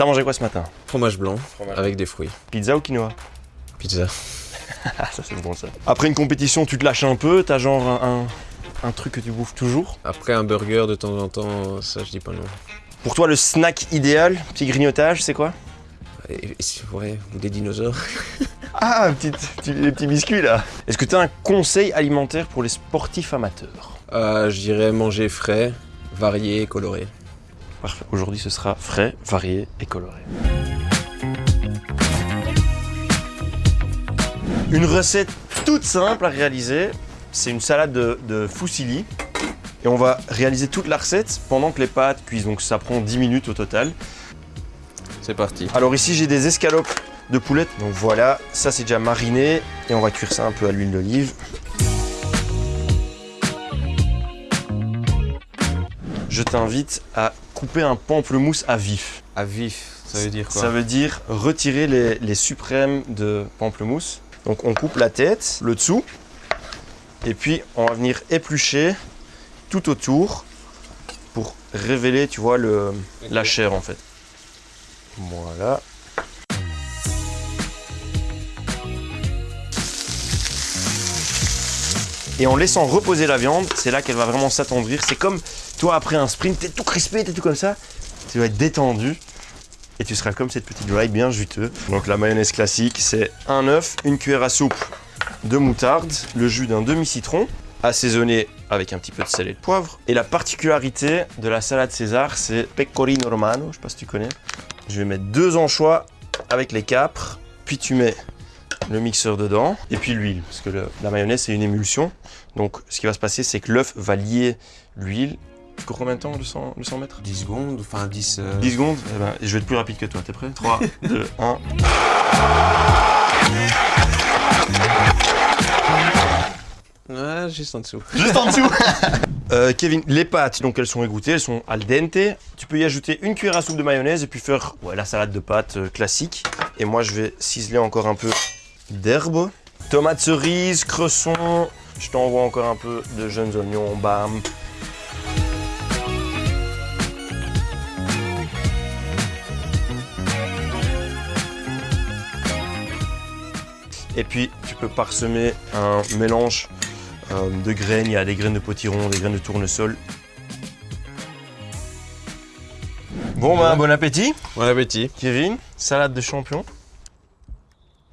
T'as mangé quoi ce matin Fromage blanc avec des fruits. Pizza ou quinoa Pizza. Ça c'est bon ça. Après une compétition, tu te lâches un peu, t'as genre un, un, un truc que tu bouffes toujours. Après un burger de temps en temps, ça je dis pas non. Pour toi, le snack idéal, petit grignotage, c'est quoi ouais, ou des dinosaures. Ah, un petit, petit- les petits biscuits là. Est-ce que t'as un conseil alimentaire pour les sportifs amateurs? Euh, je dirais manger frais, varié, coloré. Parfait. Aujourd'hui, ce sera frais, varié et coloré. Une recette toute simple à réaliser, c'est une salade de, de fusilli. Et on va réaliser toute la recette pendant que les pâtes cuisent. Donc ça prend 10 minutes au total. C'est parti. Alors ici, j'ai des escalopes de poulet. Donc voilà, ça c'est déjà mariné. Et on va cuire ça un peu à l'huile d'olive. Je t'invite à couper un pamplemousse à vif. À vif, ça veut dire quoi? Ça veut dire retirer les, les suprêmes de pamplemousse. Donc on coupe la tête, le dessous, et puis on va venir éplucher tout autour pour révéler, tu vois, le, la chair en fait. Voilà. Et en laissant reposer la viande, c'est là qu'elle va vraiment s'attendrir. C'est comme toi après un sprint, t'es tout crispé, t'es tout comme ça. Tu vas être détendu et tu seras comme cette petite dry bien juteux. Donc la mayonnaise classique, c'est un œuf, une cuillère à soupe de moutarde, le jus d'un demi-citron, assaisonné avec un petit peu de sel et de poivre. Et la particularité de la salade César, c'est pecorino romano, je sais pas si tu connais. Je vais mettre deux anchois avec les capres, puis tu mets le mixeur dedans, et puis l'huile, parce que le- la mayonnaise c'est une émulsion. Donc ce qui va se passer, c'est que l'œuf va lier l'huile. Combien de temps, le 100, le 100 mètres? 10 secondes, enfin 10... euh, 10 secondes Eh ben, Je vais être plus rapide que toi, t'es prêt? 3, 2, 1. Ouais, juste en dessous. Juste en dessous Euh, Kevin, les pâtes, donc elles sont égouttées, elles sont al dente. Tu peux y ajouter une cuillère à soupe de mayonnaise et puis faire ouais, la salade de pâtes euh, classique. Et moi, je vais ciseler encore un peu d'herbe. Tomates cerises, cresson. Je t'envoie encore un peu de jeunes oignons, bam. Et puis, tu peux parsemer un mélange euh, de graines. Il y a des graines de potiron, des graines de tournesol. Bon, ben, bon appétit, Bon appétit. Kevin. Salade de champion.